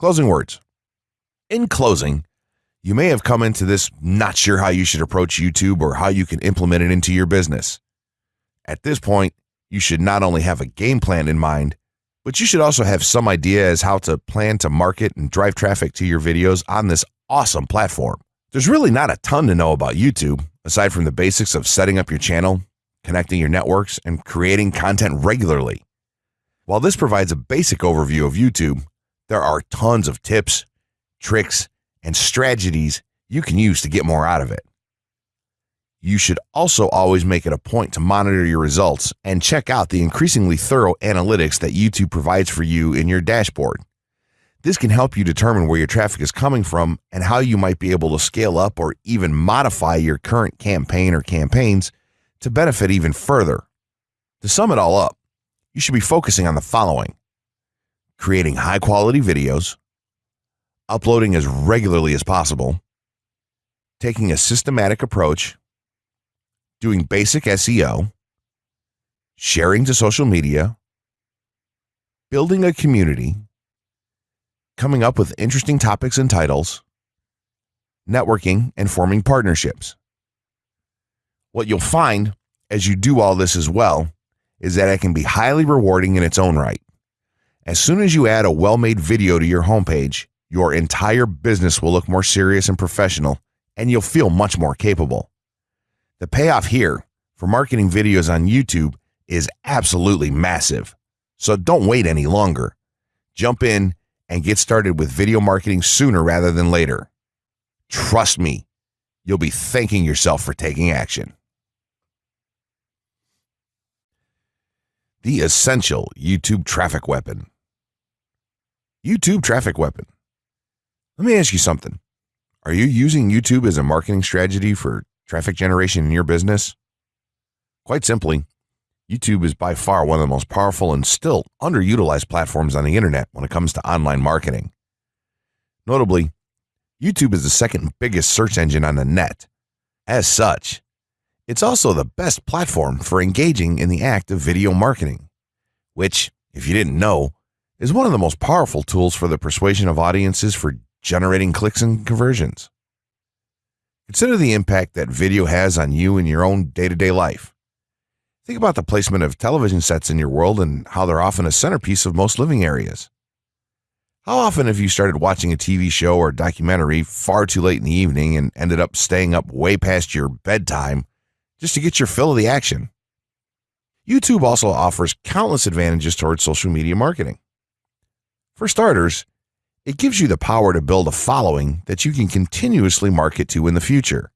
Closing words. In closing, you may have come into this not sure how you should approach YouTube or how you can implement it into your business. At this point, you should not only have a game plan in mind, but you should also have some idea as how to plan to market and drive traffic to your videos on this awesome platform. There's really not a ton to know about YouTube, aside from the basics of setting up your channel, connecting your networks, and creating content regularly. While this provides a basic overview of YouTube, there are tons of tips, tricks, and strategies you can use to get more out of it. You should also always make it a point to monitor your results and check out the increasingly thorough analytics that YouTube provides for you in your dashboard. This can help you determine where your traffic is coming from and how you might be able to scale up or even modify your current campaign or campaigns to benefit even further. To sum it all up, you should be focusing on the following creating high quality videos, uploading as regularly as possible, taking a systematic approach doing basic SEO, sharing to social media, building a community, coming up with interesting topics and titles, networking, and forming partnerships. What you'll find as you do all this as well is that it can be highly rewarding in its own right. As soon as you add a well made video to your homepage, your entire business will look more serious and professional, and you'll feel much more capable. The payoff here for marketing videos on YouTube is absolutely massive. So don't wait any longer. Jump in and get started with video marketing sooner rather than later. Trust me, you'll be thanking yourself for taking action. The essential YouTube traffic weapon. YouTube traffic weapon. Let me ask you something. Are you using YouTube as a marketing strategy for traffic generation in your business? Quite simply, YouTube is by far one of the most powerful and still underutilized platforms on the internet when it comes to online marketing. Notably, YouTube is the second biggest search engine on the net. As such, it's also the best platform for engaging in the act of video marketing, which, if you didn't know, is one of the most powerful tools for the persuasion of audiences for generating clicks and conversions. Consider the impact that video has on you in your own day to day life. Think about the placement of television sets in your world and how they're often a centerpiece of most living areas. How often have you started watching a TV show or documentary far too late in the evening and ended up staying up way past your bedtime just to get your fill of the action? YouTube also offers countless advantages towards social media marketing. For starters, it gives you the power to build a following that you can continuously market to in the future.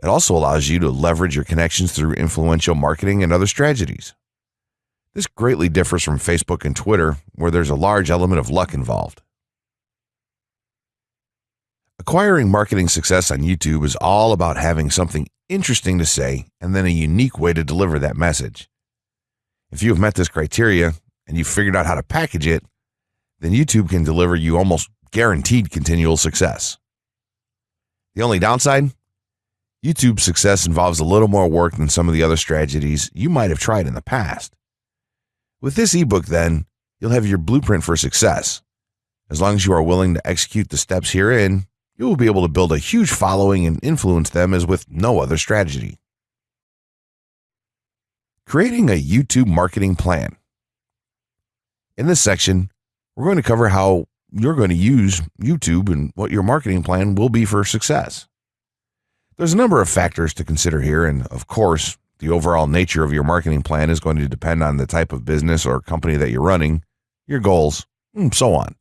It also allows you to leverage your connections through influential marketing and other strategies. This greatly differs from Facebook and Twitter, where there's a large element of luck involved. Acquiring marketing success on YouTube is all about having something interesting to say and then a unique way to deliver that message. If you have met this criteria and you've figured out how to package it, then YouTube can deliver you almost guaranteed continual success. The only downside? YouTube's success involves a little more work than some of the other strategies you might have tried in the past. With this ebook, then, you'll have your blueprint for success. As long as you are willing to execute the steps herein, you will be able to build a huge following and influence them as with no other strategy. Creating a YouTube marketing plan. In this section, we're going to cover how you're going to use YouTube and what your marketing plan will be for success. There's a number of factors to consider here, and of course, the overall nature of your marketing plan is going to depend on the type of business or company that you're running, your goals, and so on.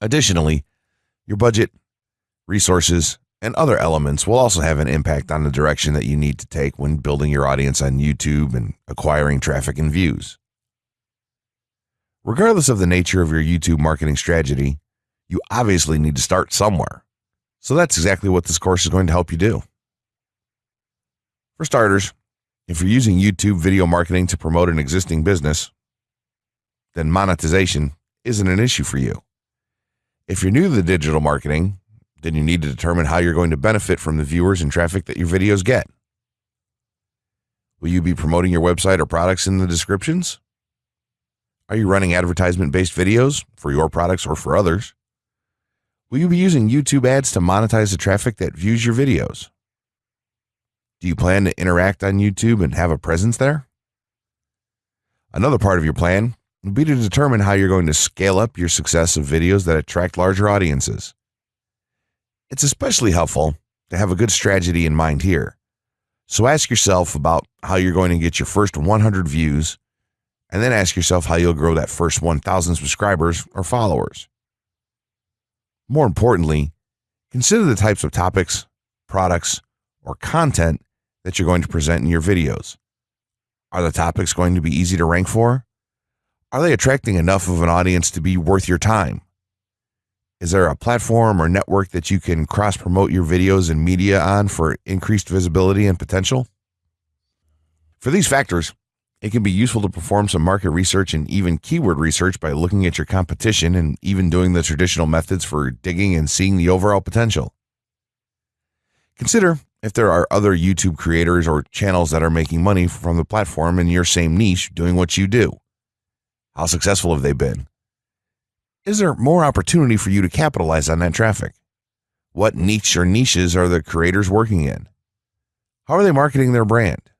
Additionally, your budget, resources, and other elements will also have an impact on the direction that you need to take when building your audience on YouTube and acquiring traffic and views. Regardless of the nature of your YouTube marketing strategy, you obviously need to start somewhere. So that's exactly what this course is going to help you do. For starters, if you're using YouTube video marketing to promote an existing business, then monetization isn't an issue for you. If you're new to the digital marketing, then you need to determine how you're going to benefit from the viewers and traffic that your videos get. Will you be promoting your website or products in the descriptions? Are you running advertisement based videos for your products or for others? Will you be using YouTube ads to monetize the traffic that views your videos? Do you plan to interact on YouTube and have a presence there? Another part of your plan would be to determine how you're going to scale up your success of videos that attract larger audiences. It's especially helpful to have a good strategy in mind here. So ask yourself about how you're going to get your first 100 views, and then ask yourself how you'll grow that first 1,000 subscribers or followers. More importantly, consider the types of topics, products, or content that you're going to present in your videos. Are the topics going to be easy to rank for? Are they attracting enough of an audience to be worth your time? Is there a platform or network that you can cross promote your videos and media on for increased visibility and potential? For these factors, it can be useful to perform some market research and even keyword research by looking at your competition and even doing the traditional methods for digging and seeing the overall potential. Consider if there are other YouTube creators or channels that are making money from the platform in your same niche doing what you do. How successful have they been? Is there more opportunity for you to capitalize on that traffic? What niche or niches are the creators working in? How are they marketing their brand?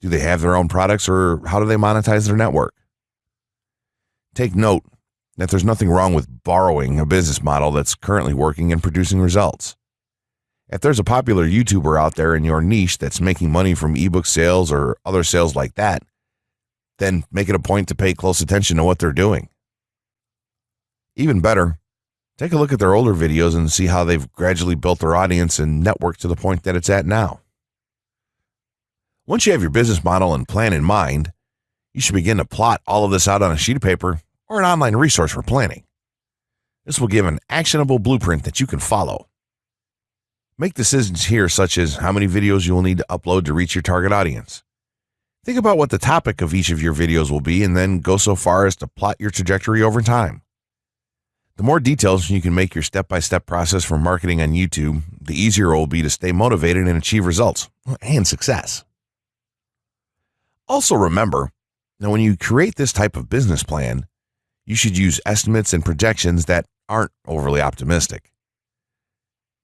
Do they have their own products or how do they monetize their network? Take note that there's nothing wrong with borrowing a business model that's currently working and producing results. If there's a popular YouTuber out there in your niche that's making money from ebook sales or other sales like that, then make it a point to pay close attention to what they're doing. Even better, take a look at their older videos and see how they've gradually built their audience and network to the point that it's at now. Once you have your business model and plan in mind, you should begin to plot all of this out on a sheet of paper or an online resource for planning. This will give an actionable blueprint that you can follow. Make decisions here, such as how many videos you will need to upload to reach your target audience. Think about what the topic of each of your videos will be and then go so far as to plot your trajectory over time. The more details you can make your step by step process for marketing on YouTube, the easier it will be to stay motivated and achieve results and success. Also, remember that when you create this type of business plan, you should use estimates and projections that aren't overly optimistic.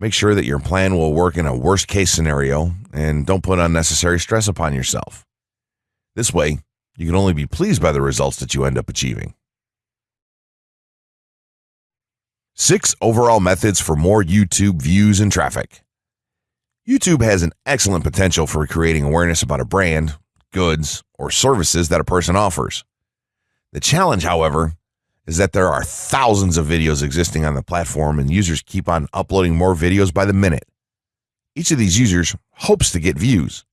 Make sure that your plan will work in a worst case scenario and don't put unnecessary stress upon yourself. This way, you can only be pleased by the results that you end up achieving. Six overall methods for more YouTube views and traffic. YouTube has an excellent potential for creating awareness about a brand goods, or services that a person offers. The challenge, however, is that there are thousands of videos existing on the platform and users keep on uploading more videos by the minute. Each of these users hopes to get views.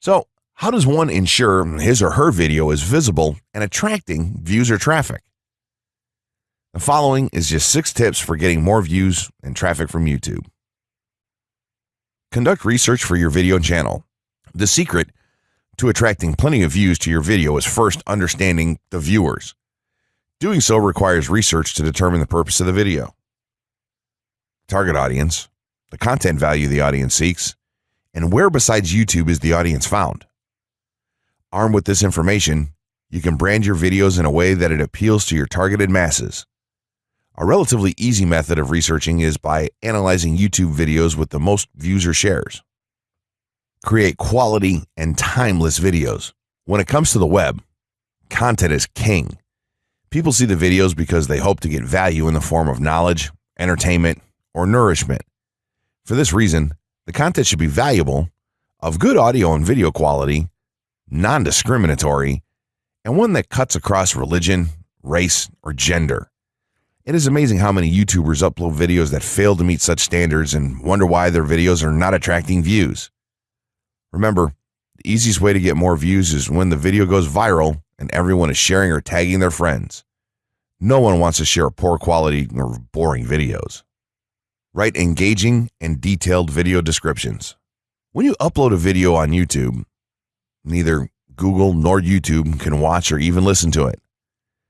So, how does one ensure his or her video is visible and attracting views or traffic? The following is just six tips for getting more views and traffic from YouTube. Conduct research for your video channel. The secret to attracting plenty of views to your video is first understanding the viewers. Doing so requires research to determine the purpose of the video, target audience, the content value the audience seeks, and where besides YouTube is the audience found. Armed with this information, you can brand your videos in a way that it appeals to your targeted masses. A relatively easy method of researching is by analyzing YouTube videos with the most views or shares create quality and timeless videos. When it comes to the web, content is king. People see the videos because they hope to get value in the form of knowledge, entertainment, or nourishment. For this reason, the content should be valuable, of good audio and video quality, non discriminatory, and one that cuts across religion, race, or gender. It is amazing how many YouTubers upload videos that fail to meet such standards and wonder why their videos are not attracting views. Remember, the easiest way to get more views is when the video goes viral and everyone is sharing or tagging their friends. No one wants to share poor quality or boring videos. Write engaging and detailed video descriptions. When you upload a video on YouTube, neither Google nor YouTube can watch or even listen to it.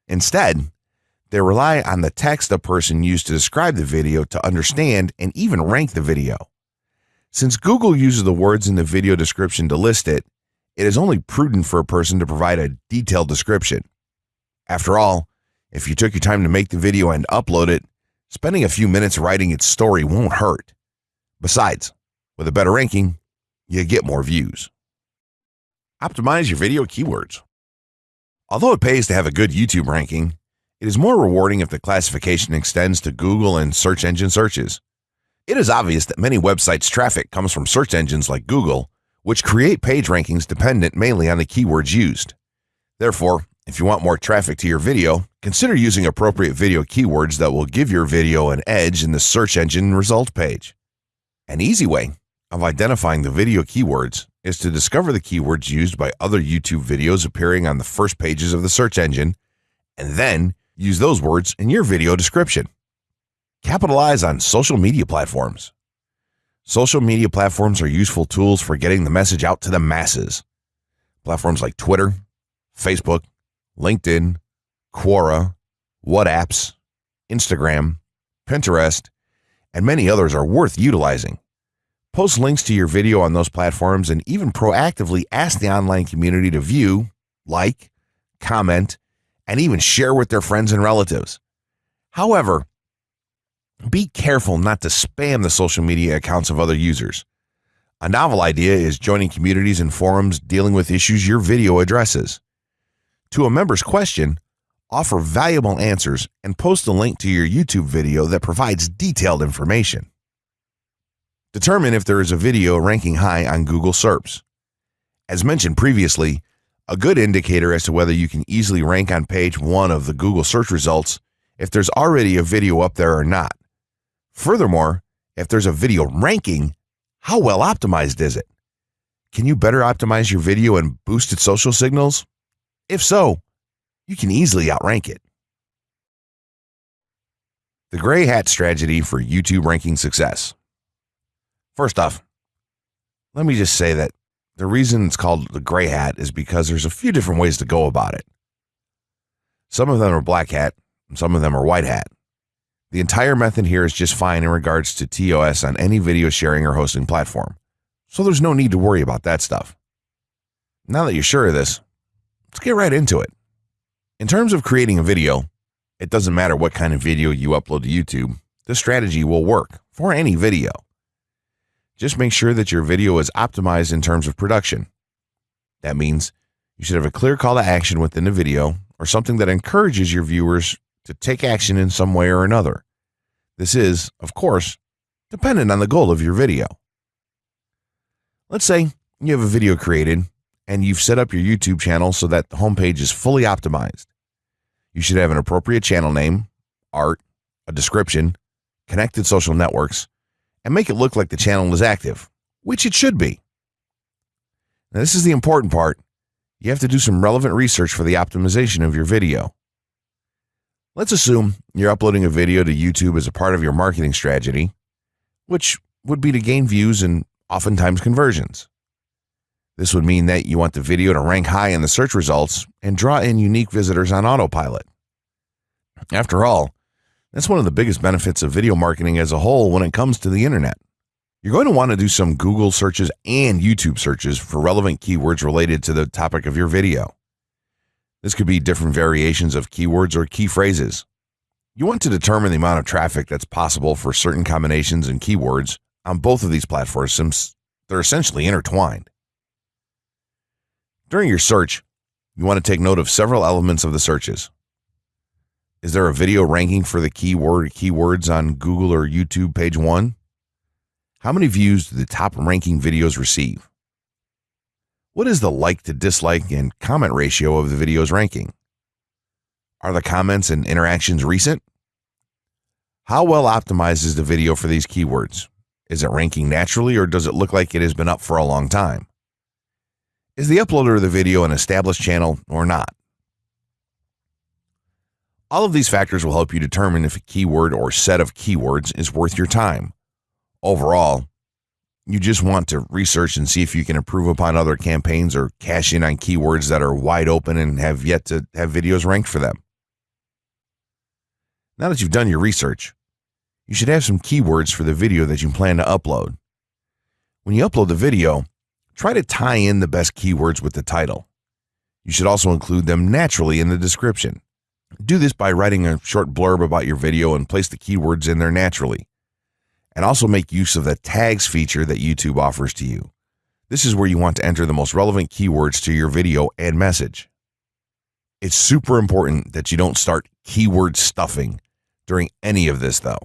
Instead, they rely on the text a person used to describe the video to understand and even rank the video. Since Google uses the words in the video description to list it, it is only prudent for a person to provide a detailed description. After all, if you took your time to make the video and upload it, spending a few minutes writing its story won't hurt. Besides, with a better ranking, you get more views. Optimize your video keywords. Although it pays to have a good YouTube ranking, it is more rewarding if the classification extends to Google and search engine searches. It is obvious that many websites' traffic comes from search engines like Google, which create page rankings dependent mainly on the keywords used. Therefore, if you want more traffic to your video, consider using appropriate video keywords that will give your video an edge in the search engine result page. An easy way of identifying the video keywords is to discover the keywords used by other YouTube videos appearing on the first pages of the search engine, and then use those words in your video description. Capitalize on social media platforms. Social media platforms are useful tools for getting the message out to the masses. Platforms like Twitter, Facebook, LinkedIn, Quora, WhatsApps, Instagram, Pinterest, and many others are worth utilizing. Post links to your video on those platforms and even proactively ask the online community to view, like, comment, and even share with their friends and relatives. However, be careful not to spam the social media accounts of other users. A novel idea is joining communities and forums dealing with issues your video addresses. To a member's question, offer valuable answers and post a link to your YouTube video that provides detailed information. Determine if there is a video ranking high on Google SERPs. As mentioned previously, a good indicator as to whether you can easily rank on page one of the Google search results if there's already a video up there or not. Furthermore, if there's a video ranking, how well optimized is it? Can you better optimize your video and boost its social signals? If so, you can easily outrank it. The gray hat strategy for YouTube ranking success. First off, let me just say that the reason it's called the gray hat is because there's a few different ways to go about it. Some of them are black hat, some of them are white hat. The entire method here is just fine in regards to TOS on any video sharing or hosting platform, so there's no need to worry about that stuff. Now that you're sure of this, let's get right into it. In terms of creating a video, it doesn't matter what kind of video you upload to YouTube, this strategy will work for any video. Just make sure that your video is optimized in terms of production. That means you should have a clear call to action within the video or something that encourages your viewers to take action in some way or another. This is, of course, dependent on the goal of your video. Let's say you have a video created and you've set up your YouTube channel so that the homepage is fully optimized. You should have an appropriate channel name, art, a description, connected social networks, and make it look like the channel is active, which it should be. Now, this is the important part. You have to do some relevant research for the optimization of your video. Let's assume you're uploading a video to YouTube as a part of your marketing strategy, which would be to gain views and oftentimes conversions. This would mean that you want the video to rank high in the search results and draw in unique visitors on autopilot. After all, that's one of the biggest benefits of video marketing as a whole when it comes to the internet. You're going to want to do some Google searches and YouTube searches for relevant keywords related to the topic of your video. This could be different variations of keywords or key phrases. You want to determine the amount of traffic that's possible for certain combinations and keywords on both of these platforms since they're essentially intertwined. During your search, you want to take note of several elements of the searches. Is there a video ranking for the keyword keywords on Google or YouTube page one? How many views do the top ranking videos receive? What is the like to dislike and comment ratio of the video's ranking? Are the comments and interactions recent? How well optimized is the video for these keywords? Is it ranking naturally or does it look like it has been up for a long time? Is the uploader of the video an established channel or not? All of these factors will help you determine if a keyword or set of keywords is worth your time. Overall, you just want to research and see if you can improve upon other campaigns or cash in on keywords that are wide open and have yet to have videos ranked for them. Now that you've done your research, you should have some keywords for the video that you plan to upload. When you upload the video, try to tie in the best keywords with the title. You should also include them naturally in the description. Do this by writing a short blurb about your video and place the keywords in there naturally. And also make use of the tags feature that YouTube offers to you. This is where you want to enter the most relevant keywords to your video and message. It's super important that you don't start keyword stuffing during any of this, though.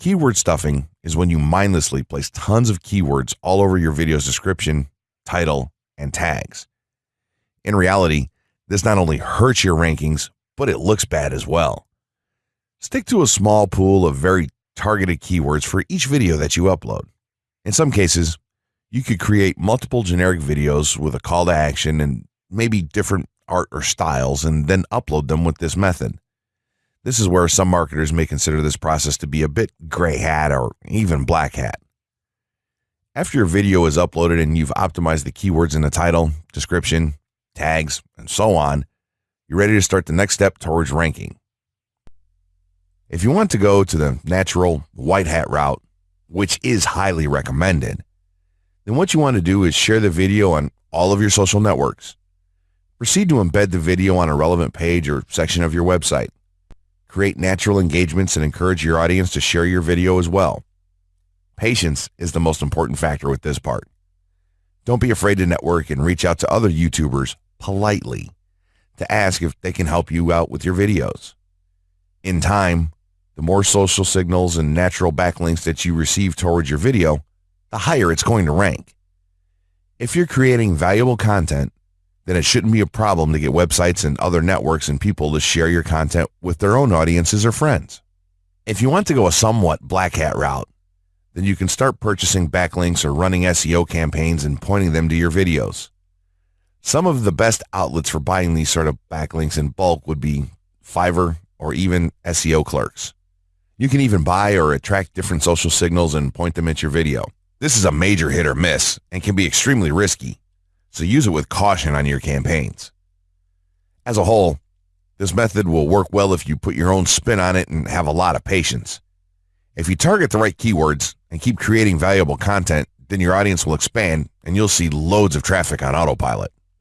Keyword stuffing is when you mindlessly place tons of keywords all over your video's description, title, and tags. In reality, this not only hurts your rankings, but it looks bad as well. Stick to a small pool of very targeted keywords for each video that you upload. In some cases, you could create multiple generic videos with a call to action and maybe different art or styles and then upload them with this method. This is where some marketers may consider this process to be a bit gray hat or even black hat. After your video is uploaded and you've optimized the keywords in the title, description, tags, and so on, you're ready to start the next step towards ranking. If you want to go to the natural white hat route, which is highly recommended, then what you want to do is share the video on all of your social networks. Proceed to embed the video on a relevant page or section of your website. Create natural engagements and encourage your audience to share your video as well. Patience is the most important factor with this part. Don't be afraid to network and reach out to other YouTubers politely to ask if they can help you out with your videos. In time, the more social signals and natural backlinks that you receive towards your video, the higher it's going to rank. If you're creating valuable content, then it shouldn't be a problem to get websites and other networks and people to share your content with their own audiences or friends. If you want to go a somewhat black hat route, then you can start purchasing backlinks or running SEO campaigns and pointing them to your videos. Some of the best outlets for buying these sort of backlinks in bulk would be Fiverr or even SEO clerks. You can even buy or attract different social signals and point them at your video. This is a major hit or miss and can be extremely risky, so use it with caution on your campaigns. As a whole, this method will work well if you put your own spin on it and have a lot of patience. If you target the right keywords and keep creating valuable content, then your audience will expand and you'll see loads of traffic on autopilot.